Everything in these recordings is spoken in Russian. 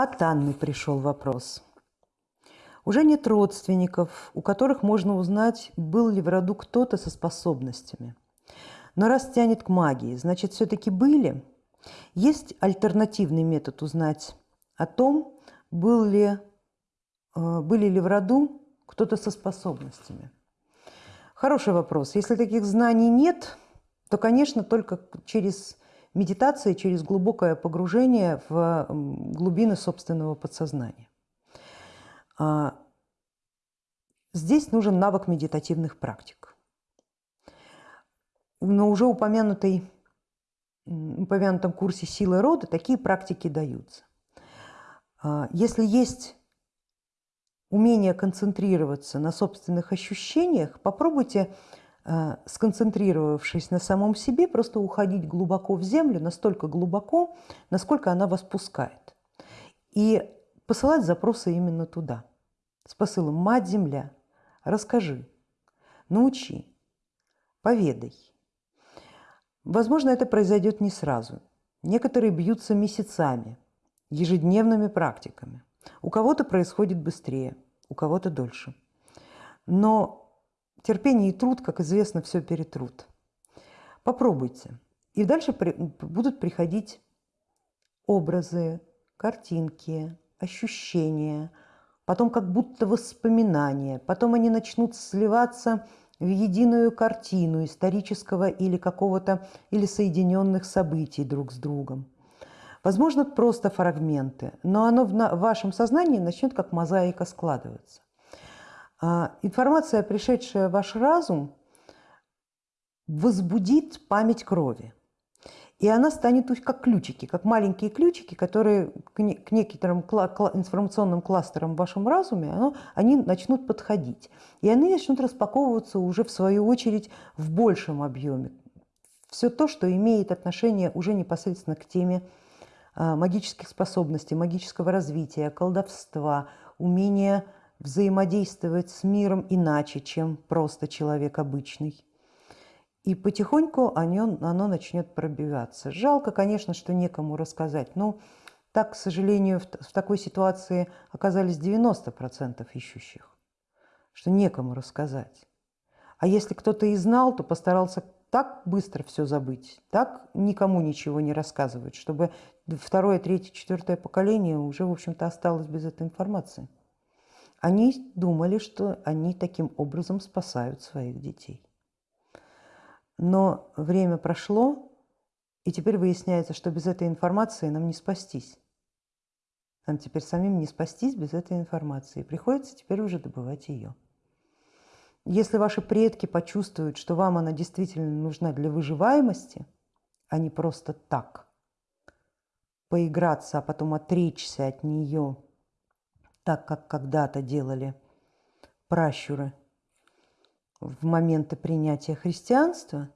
От Анны пришел вопрос. Уже нет родственников, у которых можно узнать, был ли в роду кто-то со способностями. Но раз тянет к магии, значит, все-таки были. Есть альтернативный метод узнать о том, был ли, э, были ли в роду кто-то со способностями. Хороший вопрос. Если таких знаний нет, то, конечно, только через медитации, через глубокое погружение в глубины собственного подсознания. А, здесь нужен навык медитативных практик. На уже упомянутой, упомянутом курсе «Силы рода» такие практики даются. А, если есть умение концентрироваться на собственных ощущениях, попробуйте сконцентрировавшись на самом себе, просто уходить глубоко в землю, настолько глубоко, насколько она вас пускает. И посылать запросы именно туда. С посылом «Мать-Земля, расскажи, научи, поведай». Возможно, это произойдет не сразу. Некоторые бьются месяцами, ежедневными практиками. У кого-то происходит быстрее, у кого-то дольше. Но Терпение и труд, как известно, все перетрут. Попробуйте. И дальше при, будут приходить образы, картинки, ощущения, потом как будто воспоминания, потом они начнут сливаться в единую картину исторического или какого-то, или соединенных событий друг с другом. Возможно, просто фрагменты, но оно в, вашем сознании начнет как мозаика складываться. А, информация, пришедшая в ваш разум, возбудит память крови. И она станет как ключики, как маленькие ключики, которые к некоторым информационным кластерам в вашем разуме, они начнут подходить. И они начнут распаковываться уже в свою очередь в большем объеме. Все то, что имеет отношение уже непосредственно к теме а, магических способностей, магического развития, колдовства, умения взаимодействовать с миром иначе, чем просто человек обычный. И потихоньку оно, оно начнет пробиваться. Жалко, конечно, что некому рассказать, но так, к сожалению, в, в такой ситуации оказались 90% ищущих, что некому рассказать. А если кто-то и знал, то постарался так быстро все забыть, так никому ничего не рассказывать, чтобы второе, третье, четвертое поколение уже, в общем-то, осталось без этой информации. Они думали, что они таким образом спасают своих детей. Но время прошло, и теперь выясняется, что без этой информации нам не спастись. Нам теперь самим не спастись без этой информации. Приходится теперь уже добывать ее. Если ваши предки почувствуют, что вам она действительно нужна для выживаемости, а не просто так, поиграться, а потом отречься от нее – так как когда-то делали пращуры в моменты принятия христианства,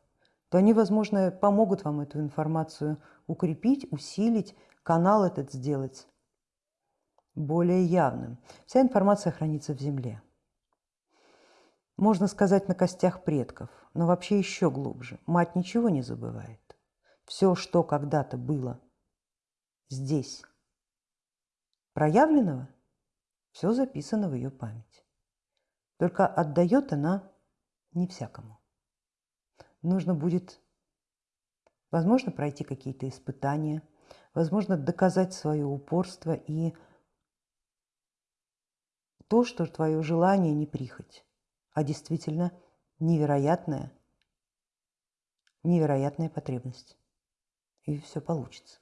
то они, возможно, помогут вам эту информацию укрепить, усилить, канал этот сделать более явным. Вся информация хранится в земле. Можно сказать, на костях предков, но вообще еще глубже. Мать ничего не забывает. Все, что когда-то было здесь, проявленного – все записано в ее память. Только отдает она не всякому. Нужно будет, возможно, пройти какие-то испытания, возможно, доказать свое упорство и то, что твое желание не прихоть, а действительно невероятная, невероятная потребность. И все получится.